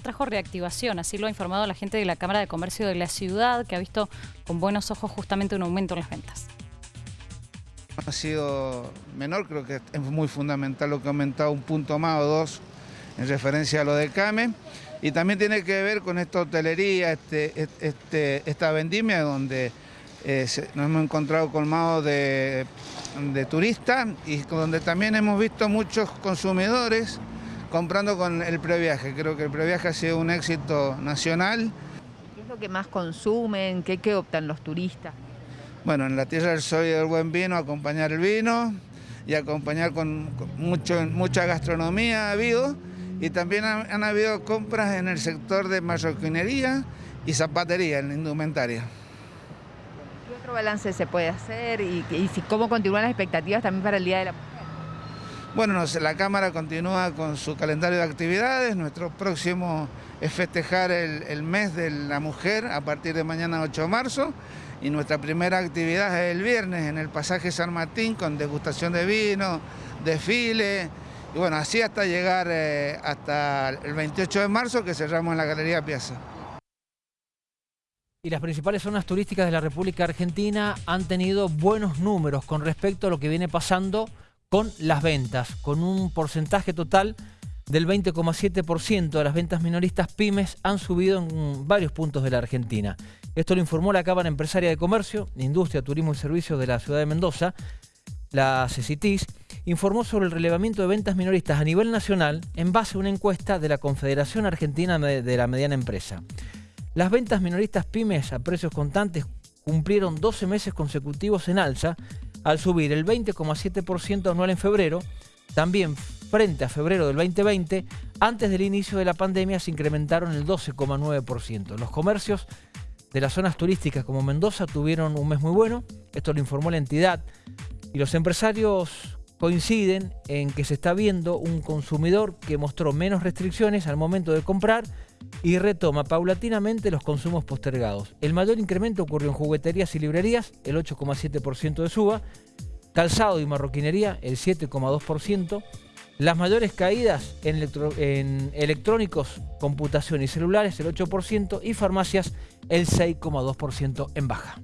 trajo reactivación, así lo ha informado la gente de la Cámara de Comercio de la ciudad, que ha visto con buenos ojos justamente un aumento en las ventas. Ha sido menor, creo que es muy fundamental lo que ha aumentado un punto más o dos en referencia a lo de CAME. Y también tiene que ver con esta hotelería, este, este, esta vendimia donde eh, nos hemos encontrado colmados de, de turistas y donde también hemos visto muchos consumidores comprando con el previaje. Creo que el previaje ha sido un éxito nacional. ¿Qué es lo que más consumen? ¿Qué, qué optan los turistas? Bueno, en la tierra del sol y del buen vino, acompañar el vino y acompañar con, mucho, mucha gastronomía ha habido y también han, habido compras en el sector de marroquinería y zapatería, en la indumentaria. ¿Qué otro balance se puede hacer y, cómo continúan las expectativas también para el Día de la Mujer? Bueno, la Cámara continúa con su calendario de actividades. Nuestro próximo es festejar el, el, mes de la mujer a partir de mañana 8 de marzo. Y nuestra primera actividad es el viernes en el pasaje San Martín con degustación de vino, desfile, y bueno, así hasta llegar eh, hasta el 28 de marzo que cerramos en la Galería Piazza. Y las principales zonas turísticas de la República Argentina han tenido buenos números con respecto a lo que viene pasando con las ventas, con un porcentaje total del 20,7% de las ventas minoristas pymes han subido en varios puntos de la Argentina. Esto lo informó la Cámara Empresaria de Comercio, Industria, Turismo y Servicios de la Ciudad de Mendoza, la CECITIS, informó sobre el relevamiento de ventas minoristas a nivel nacional en base a una encuesta de la Confederación Argentina de la Mediana Empresa. Las ventas minoristas pymes a precios constantes cumplieron 12 meses consecutivos en alza al subir el 20,7% anual en febrero, también frente a febrero del 2020, antes del inicio de la pandemia se incrementaron el 12,9%. Los comercios de las zonas turísticas como Mendoza tuvieron un mes muy bueno, esto lo informó la entidad, y los empresarios coinciden en que se está viendo un consumidor que mostró menos restricciones al momento de comprar y retoma paulatinamente los consumos postergados. El mayor incremento ocurrió en jugueterías y librerías, el 8,7% de suba, calzado y marroquinería, el 7,2%, las mayores caídas en, electrónicos, computación y celulares, el 8%, y farmacias, el 6,2% en baja.